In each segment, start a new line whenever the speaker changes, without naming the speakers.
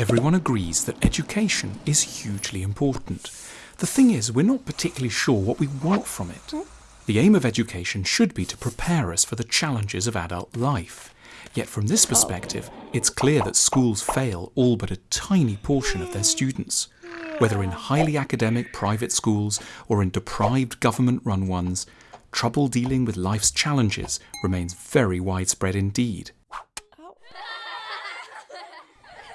Everyone agrees that education is hugely important. The thing is, we're not particularly sure what we want from it. The aim of education should be to prepare us for the challenges of adult life. Yet from this perspective, it's clear that schools fail all but a tiny portion of their students. Whether in highly academic private schools or in deprived government-run ones, trouble dealing with life's challenges remains very widespread indeed.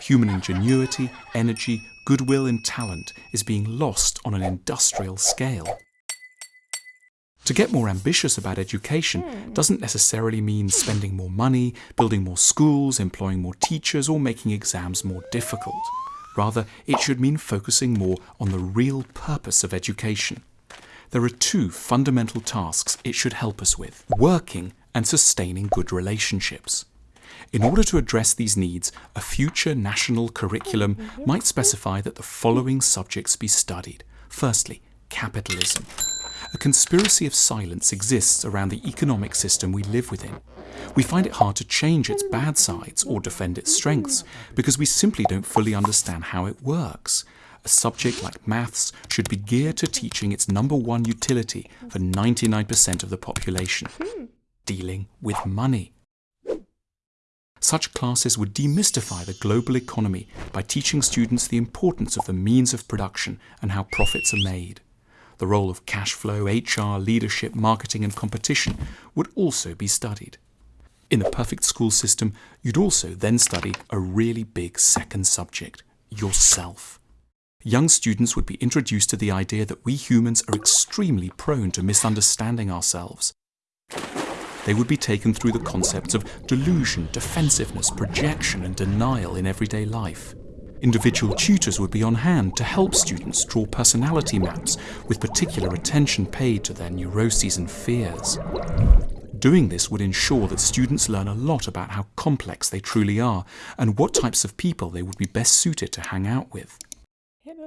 Human ingenuity, energy, goodwill and talent is being lost on an industrial scale. To get more ambitious about education hmm. doesn't necessarily mean spending more money, building more schools, employing more teachers or making exams more difficult. Rather, it should mean focusing more on the real purpose of education. There are two fundamental tasks it should help us with, working and sustaining good relationships. In order to address these needs, a future national curriculum might specify that the following subjects be studied. Firstly, capitalism. A conspiracy of silence exists around the economic system we live within. We find it hard to change its bad sides or defend its strengths because we simply don't fully understand how it works. A subject like maths should be geared to teaching its number one utility for 99% of the population, dealing with money. Such classes would demystify the global economy by teaching students the importance of the means of production and how profits are made. The role of cash flow, HR, leadership, marketing and competition would also be studied. In the perfect school system, you'd also then study a really big second subject, yourself. Young students would be introduced to the idea that we humans are extremely prone to misunderstanding ourselves they would be taken through the concepts of delusion, defensiveness, projection and denial in everyday life. Individual tutors would be on hand to help students draw personality maps with particular attention paid to their neuroses and fears. Doing this would ensure that students learn a lot about how complex they truly are and what types of people they would be best suited to hang out with.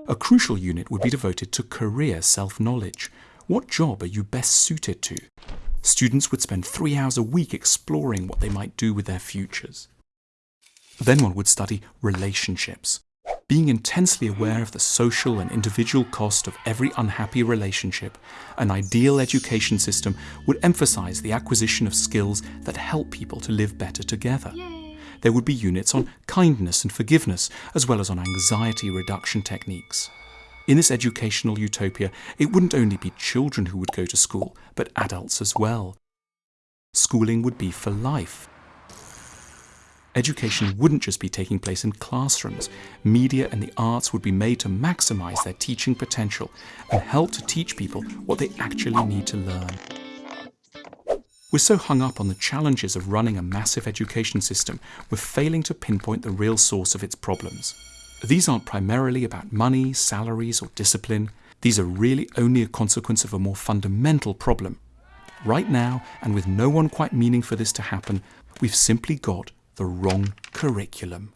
A crucial unit would be devoted to career self-knowledge. What job are you best suited to? Students would spend three hours a week exploring what they might do with their futures. Then one would study relationships, being intensely aware of the social and individual cost of every unhappy relationship, an ideal education system would emphasize the acquisition of skills that help people to live better together. There would be units on kindness and forgiveness, as well as on anxiety reduction techniques. In this educational utopia, it wouldn't only be children who would go to school, but adults as well. Schooling would be for life. Education wouldn't just be taking place in classrooms. Media and the arts would be made to maximize their teaching potential and help to teach people what they actually need to learn. We're so hung up on the challenges of running a massive education system, we're failing to pinpoint the real source of its problems. These aren't primarily about money, salaries or discipline. These are really only a consequence of a more fundamental problem. Right now, and with no one quite meaning for this to happen, we've simply got the wrong curriculum.